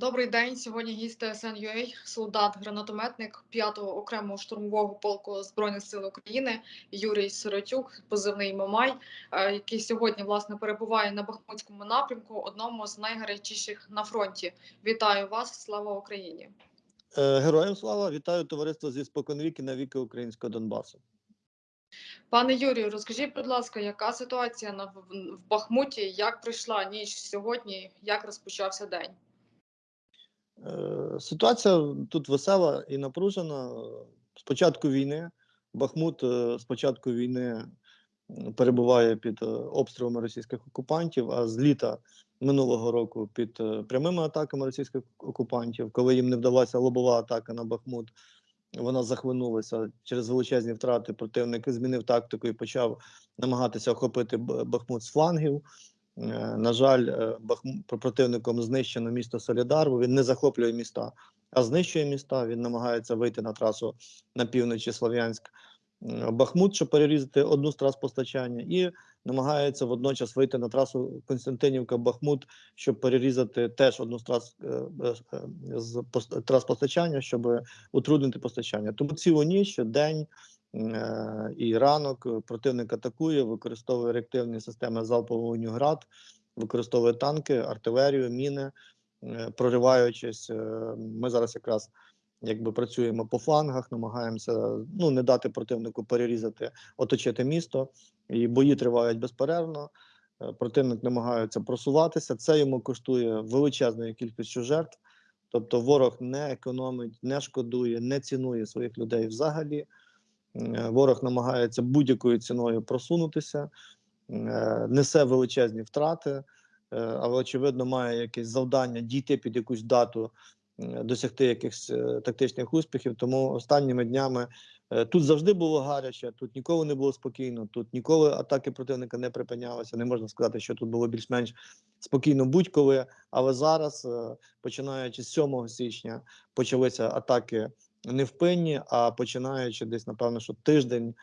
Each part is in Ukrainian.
Добрий день. Сьогодні гість ТСН.UA, солдат, гранатометник 5-го окремого штурмового полку збройних сил України Юрій Сиротюк, позивний Мамай, е, який сьогодні власне перебуває на Бахмутському напрямку, одному з найгарячіших на фронті. Вітаю вас! Слава Україні! Е, Героям слава вітаю товариство зі споконвіки на віки українського Донбасу. Пане Юрію, розкажіть, будь ласка, яка ситуація на в в Бахмуті? Як прийшла ніч сьогодні? Як розпочався день? Е, Ситуація тут весела і напружена. З початку війни Бахмут е, з початку війни перебуває під е, обстрілами російських окупантів, а з літа минулого року під прямими атаками російських окупантів, коли їм не вдалася лобова атака на Бахмут. Вона захлинулася через величезні втрати. Противник змінив тактику і почав намагатися охопити Бахмут з флангів. Е, На жаль, е, противником знищено місто Солідар, бо він не захоплює міста, а знищує міста. Він намагається вийти на трасу на півночі Слов'янськ. Бахмут, щоб перерізати одну з трас постачання, і намагається водночас вийти на трасу Константинівка-Бахмут, щоб перерізати теж одну з трас, е, з трас постачання, щоб утруднити постачання. Тому цілу ніч, день і ранок е, противник атакує, використовує реактивні системи залпового вогню град, використовує танки, артилерію, міни, е, прориваючись. е, Ми зараз якраз якби працюємо по флангах, намагаємося ну не дати противнику перерізати, оточити місто. І бої тривають безперервно. Е, Противник намагається просуватися. Це йому коштує величезною кількістю жертв. Тобто ворог не економить, не шкодує, не цінує своїх людей взагалі. Е, Ворог намагається будь-якою ціною просунутися, е, несе величезні втрати, е, але очевидно має якесь завдання дійти під якусь дату, досягти якихось тактичних успіхів. Тому останніми днями тут завжди було гаряче, тут ніколи не було спокійно, тут ніколи атаки противника не припинялися. Не можна сказати, що тут було більш-менш спокійно будь-коли. Але зараз, починаючи з 7 січня, почалися атаки невпинні, а починаючи десь, напевно, що тиждень,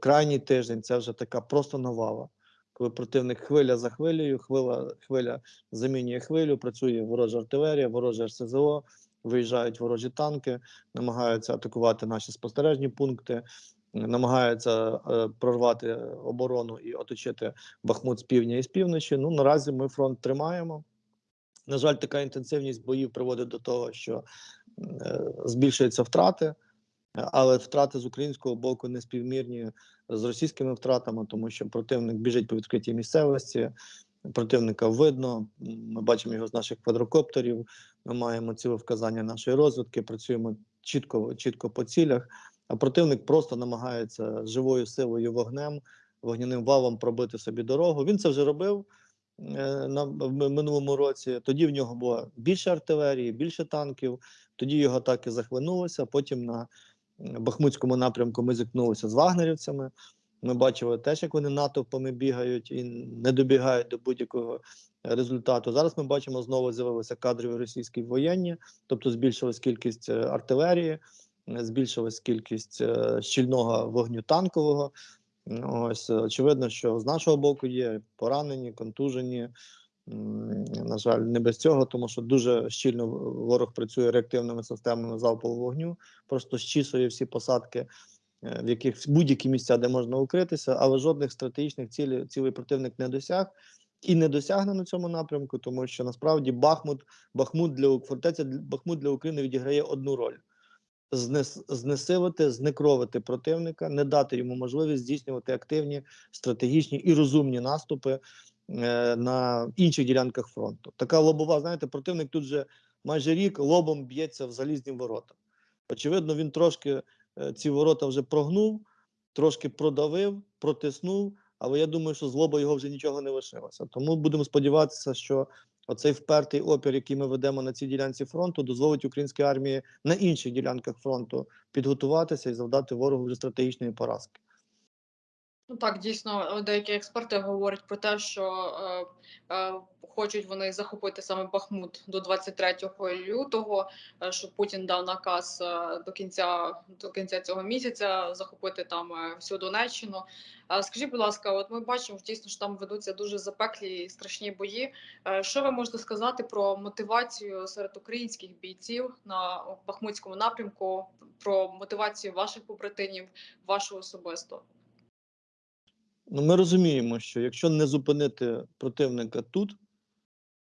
крайній тиждень, це вже така просто навала. Коли противник хвиля за хвилею, хвиля, хвиля замінює хвилю, працює ворожа артилерія, вороже РСЗО, виїжджають ворожі танки, намагаються атакувати наші спостережні пункти, намагаються е, прорвати оборону і оточити Бахмут з півдня і з півночі. Ну наразі ми фронт тримаємо. На жаль, така інтенсивність боїв приводить до того, що е, збільшуються втрати, але втрати з українського боку не співмірні з російськими втратами, тому що противник біжить по відкритій місцевості. Противника видно. Ми бачимо його з наших квадрокоптерів. Ми маємо ціле вказання нашої розвідки. Працюємо чітко, чітко по цілях. А противник просто намагається живою силою вогнем, вогняним валом пробити собі дорогу. Він це вже робив е, на в минулому році. Тоді в нього було більше артилерії, більше танків. Тоді його атаки захлинулися. Потім на Бахмутському напрямку ми зіткнулися з вагнерівцями. Ми бачили теж, як вони натовпами бігають і не добігають до будь-якого результату. Зараз ми бачимо знову з'явилися кадрові російські воєнні, тобто збільшилась кількість е, артилерії, е, збільшилась кількість е, щільного вогню танкового. Ну, Ось е, очевидно, що з нашого боку є поранені, контужені. На жаль, не без цього, тому що дуже щільно ворог працює реактивними системами залпового вогню, просто щісує всі посадки, е, в яких будь-які місця, де можна укритися, але жодних стратегічних цілей, цілей противник не досяг і не досягне на цьому напрямку, тому що насправді Бахмут, Бахмут для фортеця Бахмут для України відіграє одну роль. Знес, знесилити, знекровити противника, не дати йому можливість здійснювати активні, стратегічні і розумні наступи е, на інших ділянках фронту. Така лобова, знаєте, противник тут вже майже рік лобом б'ється в залізні ворота. Очевидно, він трошки е, ці ворота вже прогнув, трошки продавив, протиснув, але я думаю, що з лоба його вже нічого не лишилося. Тому будемо сподіватися, що оцей впертий опір, який ми ведемо на цій ділянці фронту, дозволить українській армії на інших ділянках фронту підготуватися і завдати ворогу вже стратегічної поразки. Ну так, дійсно, е, деякі експерти говорять про те, що е, е, хочуть вони захопити саме Бахмут до 23 лютого, е, що Путін дав наказ е, до кінця до кінця цього місяця захопити там е, всю Донеччину. Е, скажіть, будь ласка, от ми бачимо дійсно, що там ведуться дуже запеклі і страшні бої. Е, що ви можете сказати про мотивацію серед українських бійців на Бахмутському напрямку, про мотивацію ваших побратимів, вашу особисто? Ну, ми розуміємо, що якщо не зупинити противника тут,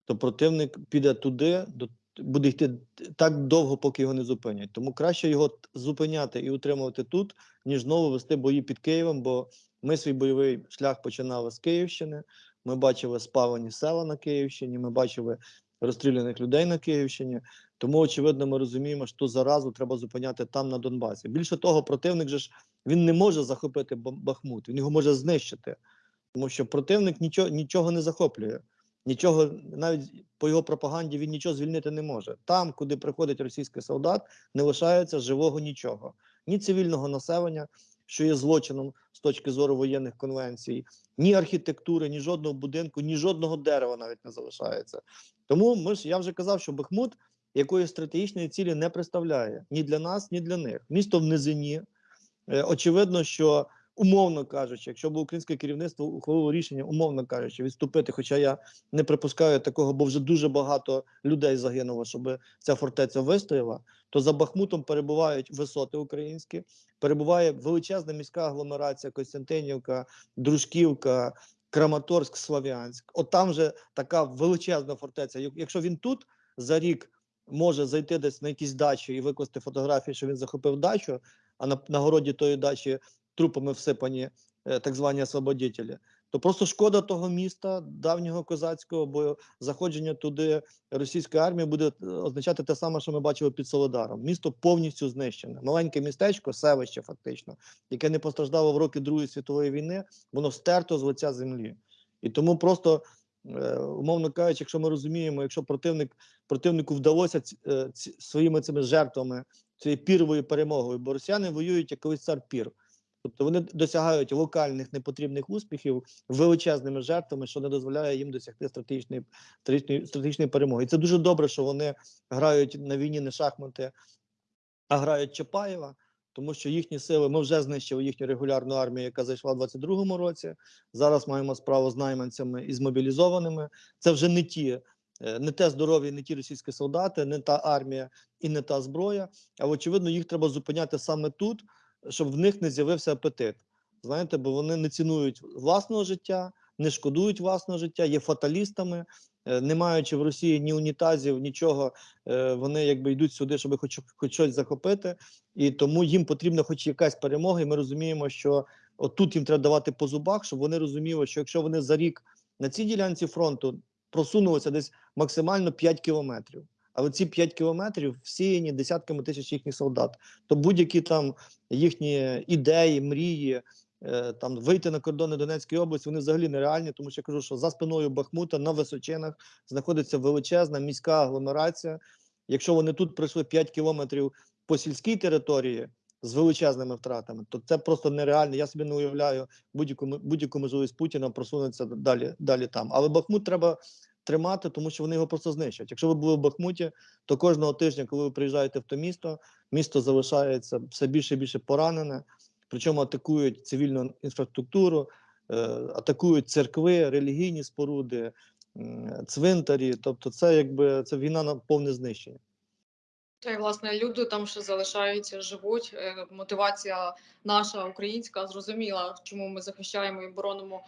то противник піде туди, до, буде йти так довго, поки його не зупинять. Тому краще його зупиняти і утримувати тут, ніж знову вести бої під Києвом. Бо ми свій бойовий шлях починали з Київщини. Ми бачили спалені села на Київщині, ми бачили розстріляних людей на Київщині. Тому, очевидно, ми розуміємо, що заразу треба зупиняти там на Донбасі. Більше того, противник же ж він не може захопити Бахмут, він його може знищити, тому що противник нічого, нічого не захоплює. Нічого, навіть по його пропаганді, він нічого звільнити не може. Там, куди приходить російський солдат, не лишається живого нічого, ні цивільного населення, що є злочином з точки зору воєнних конвенцій, ні архітектури, ні жодного будинку, ні жодного дерева навіть не залишається. Тому ми ж я вже казав, що Бахмут якоїсь стратегічної цілі не представляє ні для нас, ні для них. Місто в низині. Е, Очевидно, що умовно кажучи, якщо б українське керівництво ухвалило рішення, умовно кажучи, відступити, хоча я не припускаю такого, бо вже дуже багато людей загинуло, щоб ця фортеця вистояла, то за Бахмутом перебувають висоти українські, перебуває величезна міська агломерація Костянтинівка, Дружківка, Краматорськ, Слов'янськ. От там вже така величезна фортеця. Якщо він тут за рік може зайти десь на якісь дачі і викласти фотографії, що він захопив дачу, а на, на городі тої дачі трупами всипані е, так звані освободітелі, то просто шкода того міста, давнього козацького, бо заходження туди російської армії буде е, означати те саме, що ми бачили під Солодаром. Місто повністю знищене. Маленьке містечко, селище, фактично, яке не постраждало в роки Другої світової війни, воно стерто з лиця землі. І тому просто. е, Умовно кажучи, якщо ми розуміємо, якщо противник противнику вдалося ці, ці, своїми цими жертвами цією піровою перемогою, бо росіяни воюють як колись цар пір. Тобто вони досягають локальних непотрібних успіхів величезними жертвами, що не дозволяє їм досягти стратегічної, стратегічної, стратегічної перемоги. І це дуже добре, що вони грають на війні не шахмати, а грають Чапаєва, тому що їхні сили ми вже знищили їхню регулярну армію, яка зайшла в 22-му році. Зараз маємо справу з найманцями і з мобілізованими. Це вже не ті. е, Не те здоров'я, не ті російські солдати, не та армія і не та зброя. А очевидно, їх треба зупиняти саме тут, щоб в них не з'явився апетит. Знаєте, бо вони не цінують власного життя, не шкодують власного життя, є фаталістами, е, не маючи в Росії ні унітазів, нічого, е, вони якби йдуть сюди, щоб хоч, хоч щось захопити. І тому їм потрібна хоч якась перемога. І ми розуміємо, що отут їм треба давати по зубах, щоб вони розуміли, що якщо вони за рік на цій ділянці фронту просунулися десь максимально 5 кілометрів. Але ці 5 кілометрів всіяні десятками тисяч їхніх солдат. То будь-які там їхні ідеї, мрії, е, там вийти на кордони Донецької області, вони взагалі нереальні, тому що я кажу, що за спиною Бахмута на височинах знаходиться величезна міська агломерація. Якщо вони тут пройшли 5 кілометрів по сільській території з величезними втратами, то це просто нереально. Я собі не уявляю будь-яку будь-яку можливість Путіна просунутися далі, далі там. Але Бахмут треба тримати, тому що вони його просто знищать. Якщо ви були в Бахмуті, то кожного тижня, коли ви приїжджаєте в то місто, місто залишається все більше і більше поранене. Причому атакують цивільну інфраструктуру, е, атакують церкви, релігійні споруди, м, цвинтарі. Тобто, це якби це війна на повне знищення. Та й власне люди там ще залишаються, живуть. Е, Мотивація наша українська зрозуміла, чому ми захищаємо і боронимо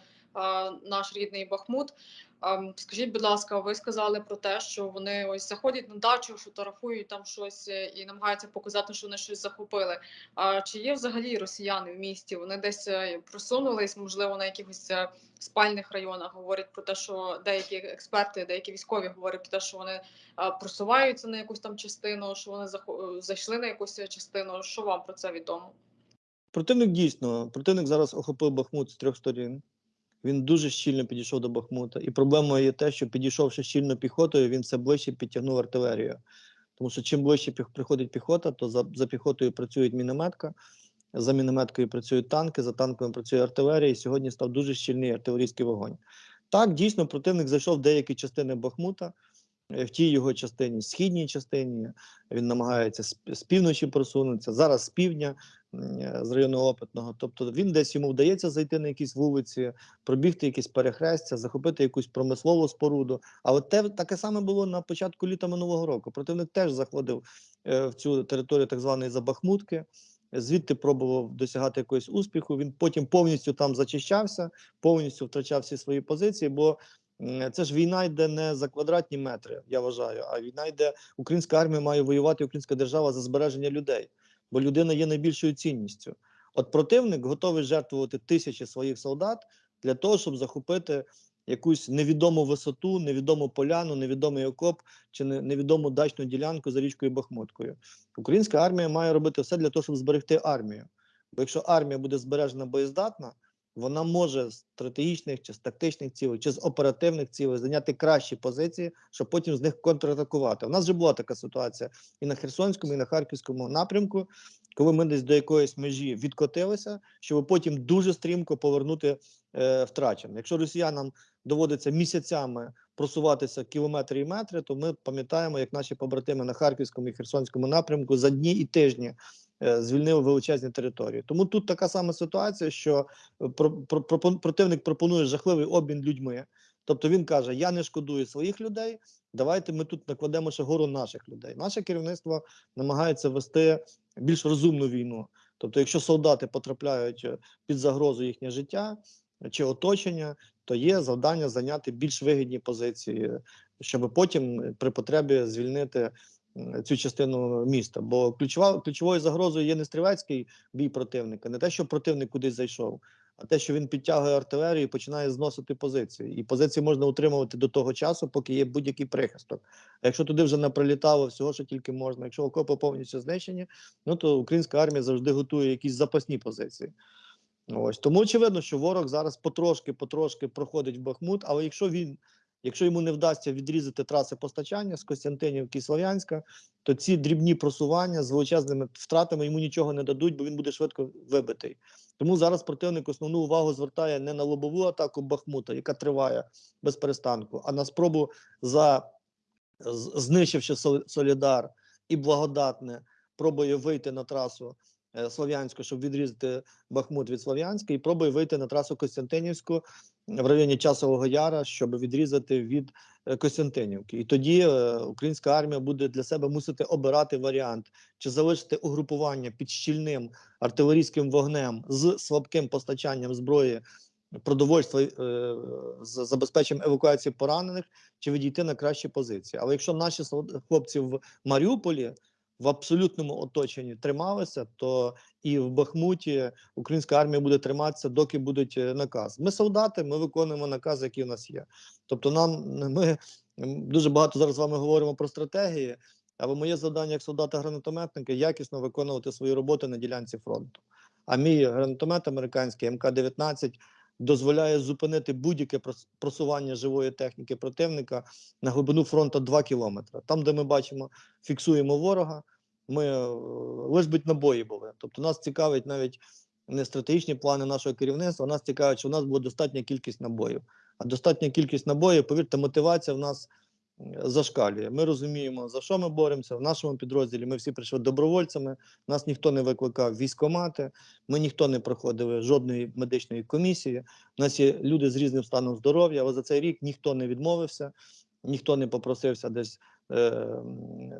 наш рідний Бахмут. А, м, скажіть, будь ласка, ви сказали про те, що вони ось заходять на дачу, фотографують там щось е, і намагаються показати, що вони щось захопили. А чи є взагалі росіяни в місті? Вони десь е, просунулись, можливо, на якихось е, спальних районах. Говорять про те, що деякі експерти, деякі військові говорять про те, що вони просуваються на якусь там частину, що вони зайшли на якусь частину. Що вам про це відомо? Противник дійсно, противник зараз охопив Бахмут з трьох сторін. Він дуже щільно підійшов до Бахмута. І проблемою є те, що підійшовши щільно піхотою, він все ближче підтягнув артилерію. Тому що чим ближче приходить піхота, то за, за піхотою працює мінометка, За мінометкою працюють танки, за танками працює артилерія. І сьогодні став дуже щільний артилерійський вогонь. Так, дійсно, противник зайшов в деякі частини Бахмута. Е, В тій його частині, східній частині, він намагається з, півночі просунутися, зараз з півдня, е, з району опитного. Тобто він десь йому вдається зайти на якісь вулиці, пробігти якісь перехрестя, захопити якусь промислову споруду. А от те таке саме було на початку літа минулого року. Противник теж заходив е, в цю територію так званої Забахмутки. Звідти пробував досягати якогось успіху. Він потім повністю там зачищався, повністю втрачав всі свої позиції. Бо це ж війна йде не за квадратні метри, я вважаю, а війна йде. Українська армія має воювати, українська держава за збереження людей, бо людина є найбільшою цінністю. От противник готовий жертвувати тисячі своїх солдат для того, щоб захопити якусь невідому висоту, невідому поляну, невідомий окоп чи не- невідому дачну ділянку за річкою Бахмуткою. Українська армія має робити все для того, щоб зберегти армію. Бо якщо армія буде збережена боєздатна, вона може з стратегічних чи з тактичних цілей, чи з оперативних цілей зайняти кращі позиції, щоб потім з них контратакувати. У нас вже була така ситуація і на Херсонському, і на Харківському напрямку, коли ми десь до якоїсь межі відкотилися, щоб потім дуже стрімко повернути е, втрачене. Якщо росіянам доводиться місяцями просуватися кілометри і метри, то ми пам'ятаємо, як наші побратими на Харківському і Херсонському напрямку за дні і тижні звільнили величезні території. Тому тут така сама ситуація, що е, про, про, противник пропонує жахливий обмін людьми. Тобто він каже: Я не шкодую своїх людей. Давайте ми тут накладемо ще гору наших людей. Наше керівництво намагається вести більш розумну війну. Тобто, якщо солдати потрапляють е, під загрозу їхнє життя чи оточення, то є завдання зайняти більш вигідні позиції, щоб потім е, при потребі звільнити цю частину міста. Бо ключова ключовою загрозою є не стрілецький бій противника, не те, що противник кудись зайшов, а те, що він підтягує артилерію і починає зносити позиції. І позиції можна утримувати до того часу, поки є будь-який прихисток. А якщо туди вже наприлітало всього, що тільки можна, якщо окопи повністю знищені, ну то українська армія завжди готує якісь запасні позиції. Ось тому очевидно, що ворог зараз потрошки, потрошки проходить в Бахмут. Але якщо він, якщо йому не вдасться відрізати траси постачання з Костянтинівки і Слов'янська, то ці дрібні просування з величезними втратами йому нічого не дадуть, бо він буде швидко вибитий. Тому зараз противник основну увагу звертає не на лобову атаку Бахмута, яка триває без перестанку, а на спробу за знищивши Солідар і благодатне, пробує вийти на трасу е, Слов'янську, щоб відрізати Бахмут від Слов'янська, і пробує вийти на трасу Костянтинівську в районі Часового Яра, щоб відрізати від е, Костянтинівки. І тоді е, українська армія буде для себе мусити обирати варіант, чи залишити угрупування під щільним артилерійським вогнем з слабким постачанням зброї. Продовольства е, з забезпеченням евакуації поранених чи відійти на кращі позиції. Але якщо наші хлопці в Маріуполі в абсолютному оточенні трималися, то і в Бахмуті українська армія буде триматися, доки будуть е, наказ. Ми солдати, ми виконуємо наказ, який у нас є. Тобто, нам ми дуже багато зараз з вами говоримо про стратегії. Але моє завдання як солдата-гранатометника якісно виконувати свої роботи на ділянці фронту. А мій гранатомет американський МК-19 дозволяє зупинити будь-яке прос- просування живої техніки противника на глибину фронту 2 кілометри. Там, де ми бачимо, фіксуємо ворога, ми лише лиш бить набої були. Тобто нас цікавить навіть не стратегічні плани нашого керівництва, нас цікавить, що в нас була достатня кількість набоїв. А достатня кількість набоїв, повірте, мотивація в нас е, зашкалює. Ми розуміємо, за що ми боремося. В нашому підрозділі ми всі прийшли добровольцями, нас ніхто не викликав в військкомати, ми ніхто не проходили жодної медичної комісії. У нас є люди з різним станом здоров'я, але за цей рік ніхто не відмовився, ніхто не попросився десь е,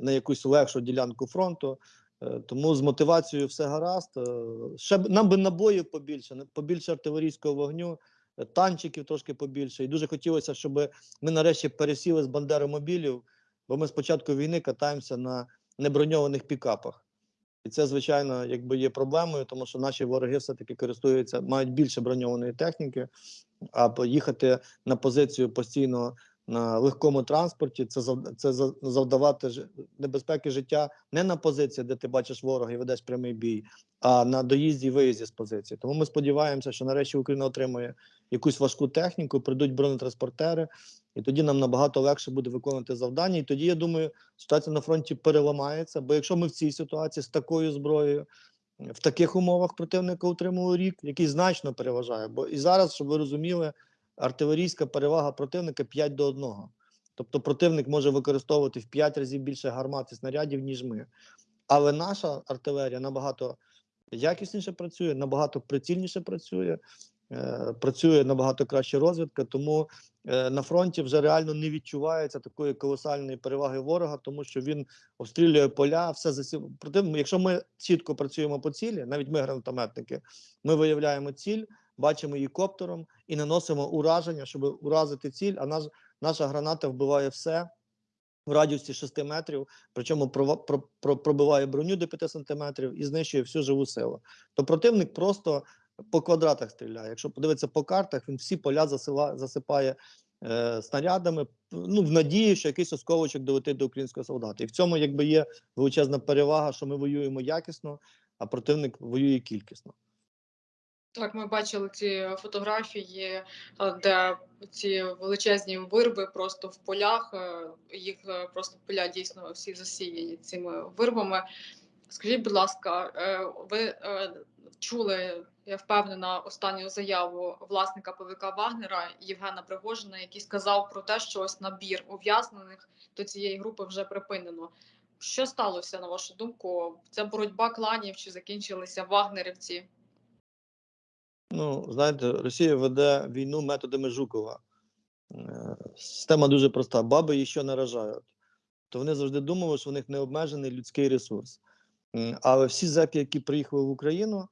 на якусь легшу ділянку фронту. Е, Тому з мотивацією все гаразд. Е, Ще нам би набоїв побільше, побільше артилерійського вогню, танчиків трошки побільше. І дуже хотілося, щоб ми нарешті пересіли з бандеромобілів, бо ми з початку війни катаємося на неброньованих пікапах. І це, звичайно, якби є проблемою, тому що наші вороги все-таки користуються, мають більше броньованої техніки, а поїхати на позицію постійно на легкому транспорті, це це за- завдавати небезпеки життя не на позиції, де ти бачиш ворога і ведеш прямий бій, а на доїзді і виїзді з позиції. Тому ми сподіваємося, що нарешті Україна отримує якусь важку техніку, прийдуть бронетранспортери, і тоді нам набагато легше буде виконувати завдання. І тоді я думаю, ситуація на фронті переламається. Бо якщо ми в цій ситуації з такою зброєю, в таких умовах противника утримували рік, який значно переважає. Бо і зараз, щоб ви розуміли, артилерійська перевага противника 5 до 1. Тобто противник може використовувати в 5 разів більше гармат і снарядів, ніж ми. Але наша артилерія набагато якісніше працює, набагато прицільніше працює, е, працює набагато краще розвідка. Тому е, на фронті вже реально не відчувається такої колосальної переваги ворога, тому що він обстрілює поля, все засів. Проте, якщо ми чітко працюємо по цілі, навіть ми гранатометники, ми виявляємо ціль, бачимо її коптером і наносимо ураження, щоб уразити ціль. А наш, наша граната вбиває все в радіусі 6 метрів, причому прова- про, про, пробиває броню до 5 сантиметрів і знищує всю живу силу. То противник просто по квадратах стріляє. Якщо подивитися по картах, він всі поля засила, засипає е, снарядами, ну в надії, що якийсь осколочок долетить до українського солдата. І в цьому якби є величезна перевага, що ми воюємо якісно, а противник воює кількісно. Так, ми бачили ці фотографії, е, де ці величезні вирви просто в полях. е, Їх е, просто поля дійсно всі засіяні цими вирвами. Скажіть, будь ласка, ви чули, я впевнена, останню заяву власника ПВК Вагнера Євгена Пригожина, який сказав про те, що ось набір ув'язнених до цієї групи вже припинено. Що сталося на вашу думку? Це боротьба кланів чи закінчилися вагнерівці? Ну, знаєте, Росія веде війну методами Жукова. Е, Система дуже проста. Баби її що наражають. То вони завжди думали, що в них необмежений людський ресурс. Але всі зеки, які приїхали в Україну,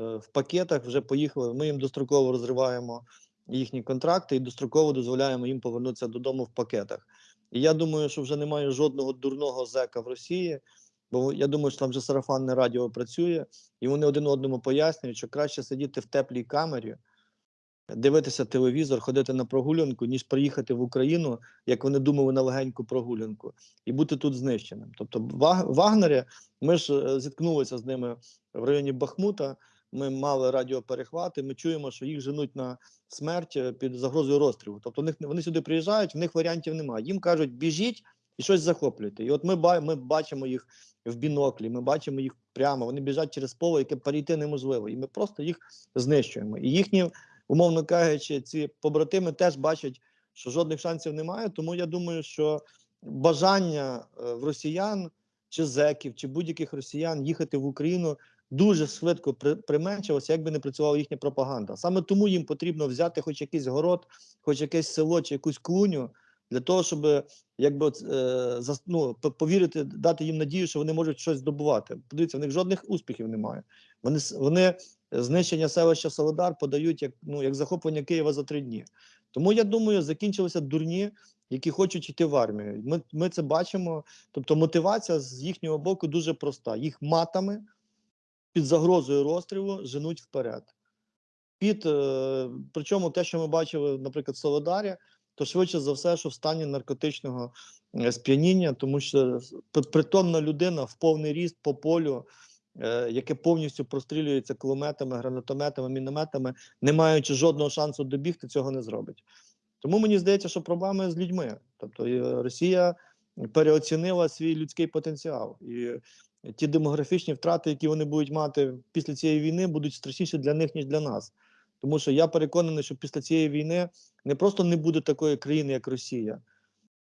е, в пакетах вже поїхали. Ми їм достроково розриваємо їхні контракти і достроково дозволяємо їм повернутися додому в пакетах. І я думаю, що вже немає жодного дурного зека в Росії, бо я думаю, що там вже сарафанне радіо працює, і вони один одному пояснюють, що краще сидіти в теплій камері, дивитися телевізор, ходити на прогулянку, ніж приїхати в Україну, як вони думали, на легеньку прогулянку, і бути тут знищеним. Тобто, Ваг- Вагнері, ми ж е, зіткнулися з ними в районі Бахмута. Ми мали радіоперехвати. Ми чуємо, що їх женуть на смерть е, під загрозою розстрілу. Тобто, них вони сюди приїжджають, в них варіантів немає. Їм кажуть, біжіть і щось захоплюйте. І от ми ми бачимо їх в біноклі, ми бачимо їх прямо. Вони біжать через поле, яке перейти неможливо, і ми просто їх знищуємо. І їхні, умовно кажучи, ці побратими теж бачать, що жодних шансів немає. Тому я думаю, що бажання е, в росіян чи зеків, чи будь-яких росіян їхати в Україну дуже швидко при, применшилося, як би не працювала їхня пропаганда. Саме тому їм потрібно взяти хоч якийсь город, хоч якесь село чи якусь клуню. Для того щоб якби от, е, ну, повірити, дати їм надію, що вони можуть щось здобувати. Подивіться, в них жодних успіхів немає. Вони вони знищення селища Солодар подають як ну як захоплення Києва за три дні. Тому я думаю, закінчилися дурні, які хочуть йти в армію. Ми, ми це бачимо. Тобто, мотивація з їхнього боку дуже проста: їх матами під загрозою розстрілу женуть вперед. Під е, причому те, що ми бачили, наприклад, в Солодарі, то швидше за все, що в стані наркотичного е, сп'яніння, тому що притомна людина в повний ріст по полю, е, яке повністю прострілюється кулеметами, гранатометами, мінометами, не маючи жодного шансу добігти, цього не зробить. Тому мені здається, що проблеми з людьми. Тобто е, Росія переоцінила свій людський потенціал. І ті демографічні втрати, які вони будуть мати після цієї війни, будуть страшніші для них, ніж для нас. Тому що я переконаний, що після цієї війни не просто не буде такої країни, як Росія,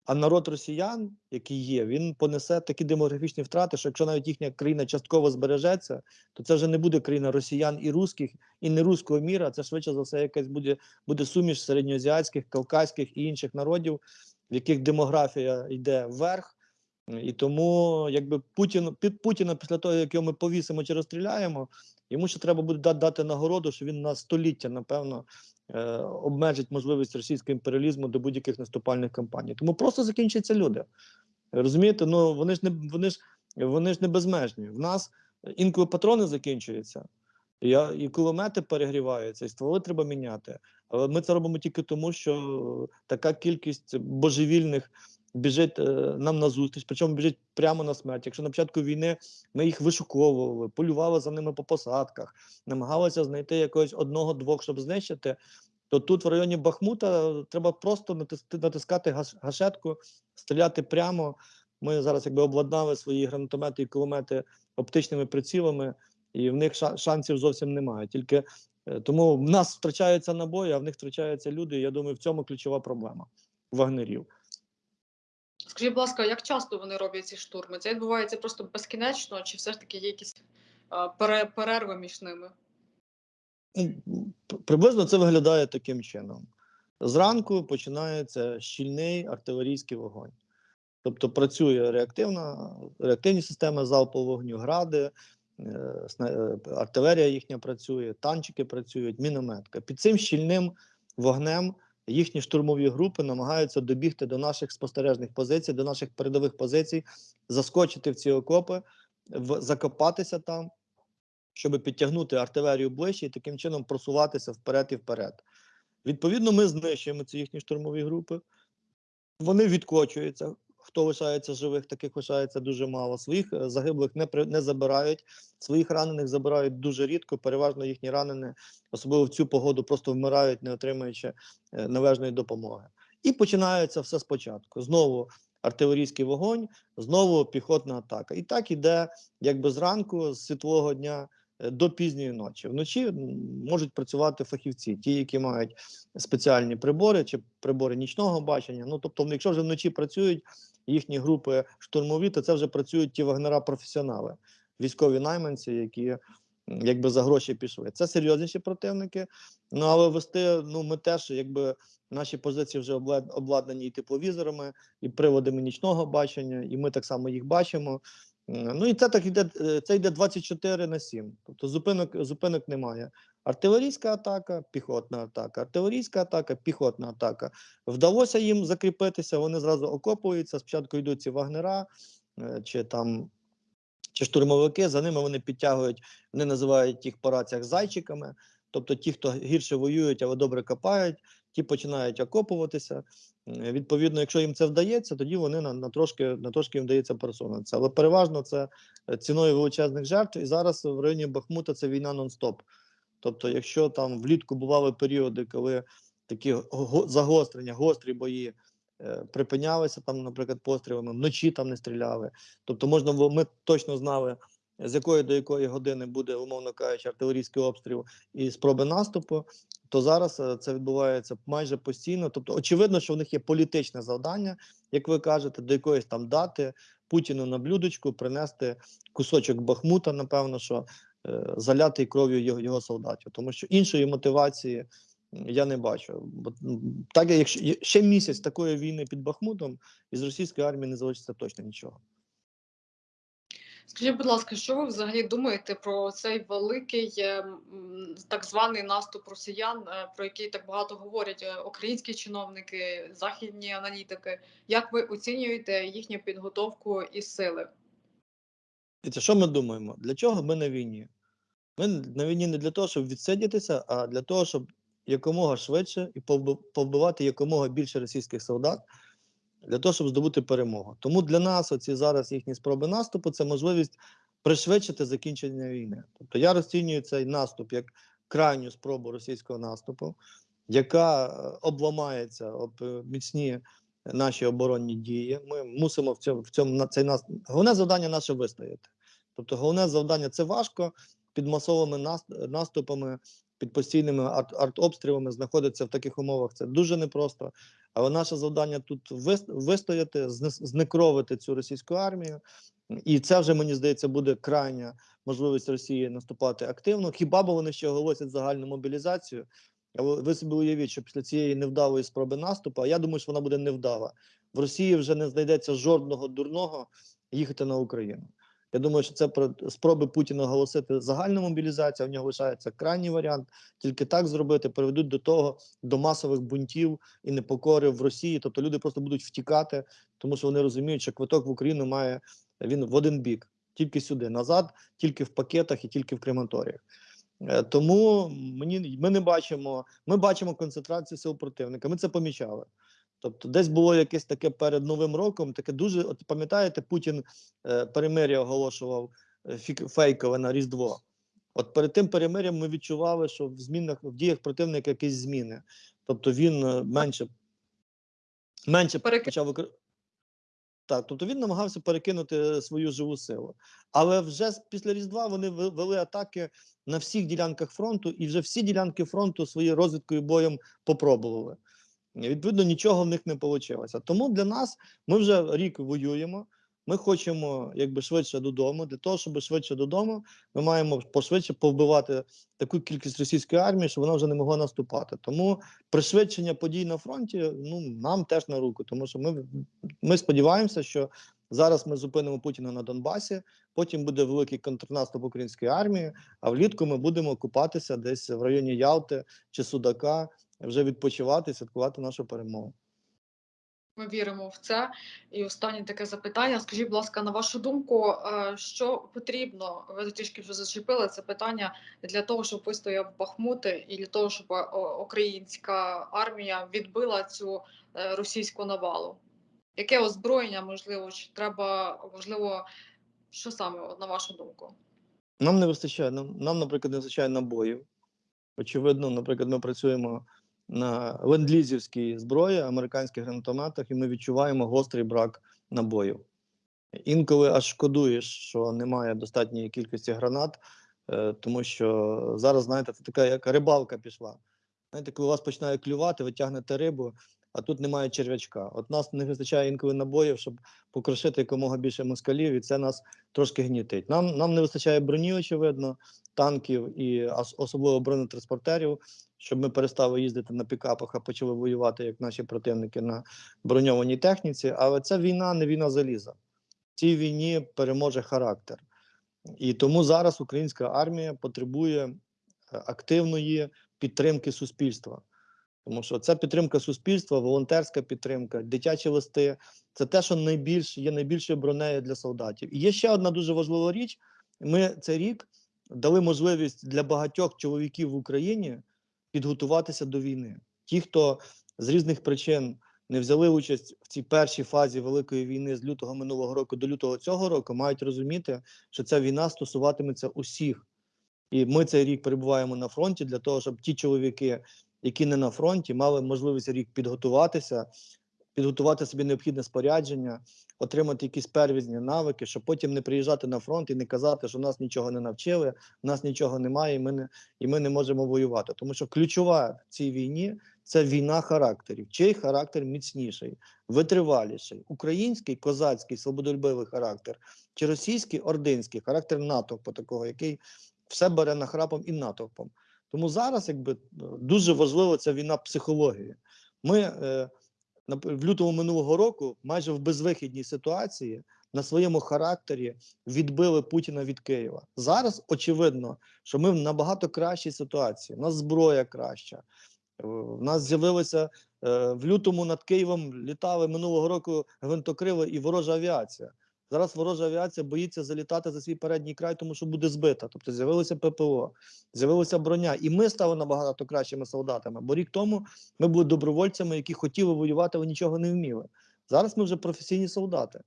а народ росіян, який є, він понесе такі демографічні втрати, що якщо навіть їхня країна частково збережеться, то це вже не буде країна росіян і русських, і не руського міра. Це швидше за все якась буде, буде суміш середньоазіатських, кавказьких і інших народів, в яких демографія йде вверх. І тому, якби Путін під Путіна, після того, як його ми повісимо чи розстріляємо, йому ще треба буде дати, нагороду, що він на століття, напевно, е, обмежить можливість російського імперіалізму до будь-яких наступальних кампаній. Тому просто закінчаться люди. Розумієте, ну вони ж не вони ж вони ж не безмежні. В нас інколи патрони закінчуються, я- і кулемети перегріваються, і стволи треба міняти. Але ми це робимо тільки тому, що така кількість божевільних біжить е, нам на зустріч, причому біжить прямо на смерть. Якщо на початку війни ми їх вишуковували, полювали за ними по посадках, намагалися знайти якогось одного-двох, щоб знищити. То тут в районі Бахмута треба просто натис- натискати гаш- гашетку, стріляти прямо. Ми зараз якби обладнали свої гранатомети і кулемети оптичними прицілами, і в них ша- шансів зовсім немає. Тільки е, тому в нас втрачаються набої, а в них втрачаються люди. Я думаю, в цьому ключова проблема вагнерів. Скажіть, будь ласка, як часто вони роблять ці штурми? Це відбувається просто безкінечно, чи все ж таки є якісь перерви між ними? Ну, Приблизно це виглядає таким чином. Зранку починається щільний артилерійський вогонь. Тобто працює реактивна, реактивні системи залпового вогню, гради, е, е, артилерія їхня працює, танчики працюють, мінометка. Під цим щільним вогнем їхні штурмові групи намагаються добігти до наших спостережних позицій, до наших передових позицій, заскочити в ці окопи, в, закопатися там, щоб підтягнути артилерію ближче і таким чином просуватися вперед і вперед. Відповідно, ми знищуємо ці їхні штурмові групи. Вони відкочуються. Хто лишається живих, таких лишається дуже мало. Своїх е, загиблих не, при- не забирають, своїх ранених забирають дуже рідко. Переважно їхні ранені, особливо в цю погоду, просто вмирають, не отримуючи е, належної допомоги. І починається все спочатку. Знову артилерійський вогонь, знову піхотна атака. І так іде якби зранку, з світлого дня до пізньої ночі. Вночі можуть працювати фахівці, ті, які мають спеціальні прибори чи прибори нічного бачення. Ну тобто, якщо вже вночі працюють їхні групи штурмові, то це вже працюють ті вагнера-професіонали, військові найманці, які якби за гроші пішли. Це серйозніші противники. Ну але вести, ну ми теж, якби наші позиції вже облад- обладнані і тепловізорами, і приводами нічного бачення, і ми так само їх бачимо. Ну і це так йде, е, це йде 24 на 7. Тобто зупинок, зупинок немає. Артилерійська атака, піхотна атака, артилерійська атака, піхотна атака. Вдалося їм закріпитися, вони зразу окопуються. Спочатку йдуть ці вагнера е, чи там чи штурмовики, за ними вони підтягують, вони називають їх по раціях зайчиками. Тобто ті, хто гірше воюють, але добре копають, ті починають окопуватися. Е, Відповідно, якщо їм це вдається, тоді вони на, на трошки на трошки їм вдається пересунутися. Але переважно це е, ціною величезних жертв. І зараз в районі Бахмута це війна нон-стоп. Тобто, якщо там влітку бували періоди, коли такі го- загострення, гострі бої е, припинялися, там, наприклад, пострілами, вночі там не стріляли. Тобто, можна було, ми точно знали, з якої до якої години буде, умовно кажучи, артилерійський обстріл і спроби наступу. То зараз е, це відбувається майже постійно. Тобто, очевидно, що в них є політичне завдання, як ви кажете, до якоїсь там дати Путіну на блюдечку принести кусочок Бахмута, напевно, що е, залятий кров'ю його, його солдатів, тому що іншої мотивації я не бачу. Бо так, якщо ще місяць такої війни під Бахмутом, із російської армії не залишиться точно нічого. Скажіть, будь ласка, що ви взагалі думаєте про цей великий е, так званий наступ росіян, е, про який так багато говорять е, українські чиновники, західні аналітики? Як ви оцінюєте їхню підготовку і сили? Дивіться, що ми думаємо? Для чого ми на війні? Ми на війні не для того, щоб відсидітися, а для того, щоб якомога швидше і повби- повбивати якомога більше російських солдат, для того, щоб здобути перемогу. Тому для нас оці зараз їхні спроби наступу це можливість пришвидшити закінчення війни. Тобто я розцінюю цей наступ як крайню спробу російського наступу, яка е, обламається об е, міцні наші оборонні дії. Ми мусимо в цьому в цьому на цей нас головне завдання наше вистояти. Тобто, головне завдання це важко під масовими нас- наступами, під постійними артобстрілами знаходитися в таких умовах. Це дуже непросто. Але наше завдання тут вис- вистояти, знекровити цю російську армію. І це вже мені здається буде крайня можливість Росії наступати активно. Хіба б вони ще оголосять загальну мобілізацію? Але ви собі уявіть, що після цієї невдалої спроби наступу, а я думаю, що вона буде невдала. В Росії вже не знайдеться жодного дурного їхати на Україну. Я думаю, що це про спроби Путіна оголосити загальну мобілізацію. В нього лишається крайній варіант. Тільки так зробити приведуть до того до масових бунтів і непокори в Росії. Тобто люди просто будуть втікати, тому що вони розуміють, що квиток в Україну має він в один бік, тільки сюди, назад, тільки в пакетах і тільки в крематоріях. Е, Тому мені ми не бачимо. Ми бачимо концентрацію сил противника. Ми це помічали. Тобто, десь було якесь таке перед новим роком, таке дуже. От пам'ятаєте, Путін е, перемир'я оголошував е, фейкове на Різдво. От перед тим перемир'ям ми відчували, що в змінах в діях противника якісь зміни. Тобто він е, менше, менше Перекид- почав. Так, тобто він намагався перекинути свою живу силу. Але вже після Різдва вони ве- вели атаки на всіх ділянках фронту, і вже всі ділянки фронту своєю розвідкою боєм попробували. Відповідно, нічого в них не вийшло. Тому для нас ми вже рік воюємо. Ми хочемо якби швидше додому. Для того, щоб швидше додому, ми маємо пошвидше повбивати таку кількість російської армії, щоб вона вже не могла наступати. Тому пришвидшення подій на фронті ну нам теж на руку, тому що ми, ми сподіваємося, що зараз ми зупинимо Путіна на Донбасі. Потім буде великий контрнаступ української армії. А влітку ми будемо окупатися десь в районі Ялти чи Судака, вже відпочивати, святкувати нашу перемогу. Ми віримо в це. І останнє таке запитання. Скажіть, будь ласка, на вашу думку, е, що потрібно? Ви трішки вже зачепили це питання для того, щоб вистояв Бахмут, і для того, щоб е, українська армія відбила цю е, російську навалу. Яке озброєння можливо? Чи треба можливо, що саме на вашу думку? Нам не вистачає. Нам, нам, наприклад, не вистачає набоїв. Очевидно, наприклад, ми працюємо на ленд-лізівській зброї, американських гранатометах, і ми відчуваємо гострий брак набоїв. Інколи аж шкодуєш, що немає достатньої кількості гранат, е, тому що зараз, знаєте, це така як рибалка пішла. Знаєте, коли вас починає клювати, ви тягнете рибу, а тут немає черв'ячка. От нас не вистачає інколи набоїв, щоб покрошити якомога більше москалів, і це нас трошки гнітить. Нам, нам не вистачає броні, очевидно, танків і особливо бронетранспортерів, щоб ми перестали їздити на пікапах, а почали воювати, як наші противники, на броньованій техніці. Але це війна, не війна заліза. В цій війні переможе характер. І тому зараз українська армія потребує е, активної підтримки суспільства. Тому що ця підтримка суспільства, волонтерська підтримка, дитячі листи це те, що найбільш є найбільшою бронею для солдатів. І є ще одна дуже важлива річ: ми цей рік дали можливість для багатьох чоловіків в Україні підготуватися до війни. Ті, хто з різних причин не взяли участь в цій першій фазі великої війни з лютого минулого року до лютого цього року, мають розуміти, що ця війна стосуватиметься усіх. І ми цей рік перебуваємо на фронті для того, щоб ті чоловіки, які не на фронті, мали можливість рік підготуватися, підготувати собі необхідне спорядження, отримати якісь первізні навики, щоб потім не приїжджати на фронт і не казати, що нас нічого не навчили, нас нічого немає, і ми не, і ми не можемо воювати. Тому що ключова в цій війні це війна характерів. Чий характер міцніший, витриваліший, український, козацький, свободолюбивий характер, чи російський ординський характер натовпу такого, який все бере нахрапом і натовпом. Тому зараз, якби дуже важлива ця війна психології. Ми е, в лютому минулого року, майже в безвихідній ситуації, на своєму характері відбили Путіна від Києва. Зараз очевидно, що ми в набагато кращій ситуації. У нас зброя краща. Е, У нас з'явилося е, в лютому над Києвом літали минулого року гвинтокрили і ворожа авіація. Зараз ворожа авіація боїться залітати за свій передній край, тому що буде збита. Тобто з'явилося ППО, з'явилася броня, і ми стали набагато кращими солдатами. Бо рік тому ми були добровольцями, які хотіли воювати, але нічого не вміли. Зараз ми вже професійні солдати.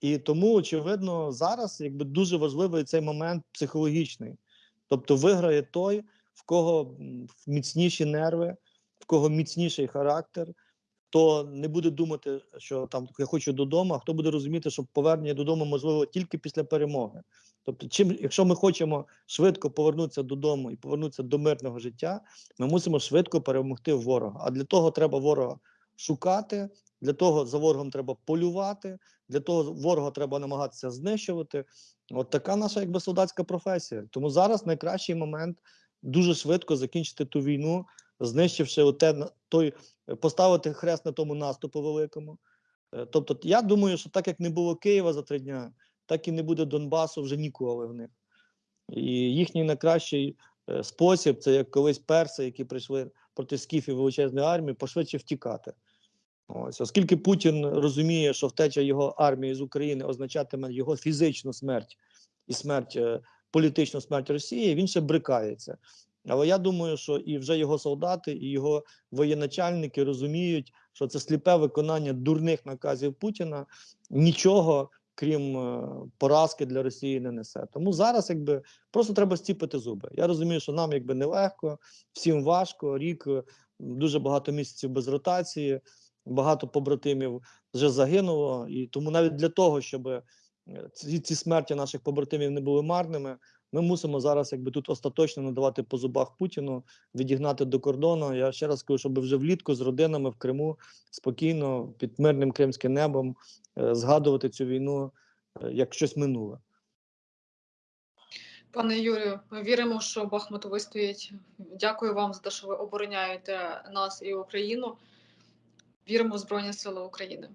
І тому, очевидно, зараз якби дуже важливий цей момент психологічний. Тобто, виграє той, в кого міцніші нерви, в кого міцніший характер, хто не буде думати, що там я хочу додому, а хто буде розуміти, що повернення додому можливо тільки після перемоги. Тобто, чим, якщо ми хочемо швидко повернутися додому і повернутися до мирного життя, ми мусимо швидко перемогти ворога. А для того треба ворога шукати, для того за ворогом треба полювати, для того ворога треба намагатися знищувати. От така наша якби солдатська професія. Тому зараз найкращий момент дуже швидко закінчити ту війну, знищивши оте, той, е, поставити хрест на тому наступу великому. Е, Тобто, я думаю, що так як не було Києва за три дня, так і не буде Донбасу вже ніколи в них. І їхній найкращий е, спосіб це як колись перси, які прийшли проти скіфів величезної армії, пошвидше втікати. Ось, оскільки Путін розуміє, що втеча його армії з України означатиме його фізичну смерть і смерть, політичну смерть Росії, він ще брикається. Але я думаю, що і вже його солдати, і його воєначальники розуміють, що це сліпе виконання дурних наказів Путіна нічого, крім е, поразки для Росії, не несе. Тому зараз, якби просто треба стіпити зуби. Я розумію, що нам якби нелегко, всім важко. Рік е, дуже багато місяців без ротації. багато побратимів вже загинуло, і тому навіть для того, щоб е, ці, ці смерті наших побратимів не були марними, ми мусимо зараз якби тут остаточно надавати по зубах Путіну, відігнати до кордону. Я ще раз кажу, щоб вже влітку з родинами в Криму спокійно під мирним кримським небом е, згадувати цю війну е, як щось минуле. Пане Юрію, ми віримо, що Бахмут вистоїть. Дякую вам за те, що ви обороняєте нас і Україну. Віримо в Збройні Сили України.